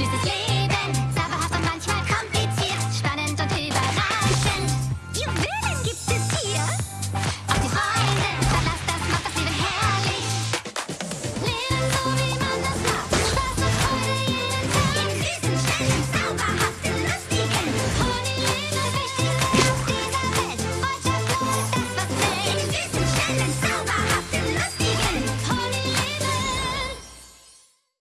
just a slave.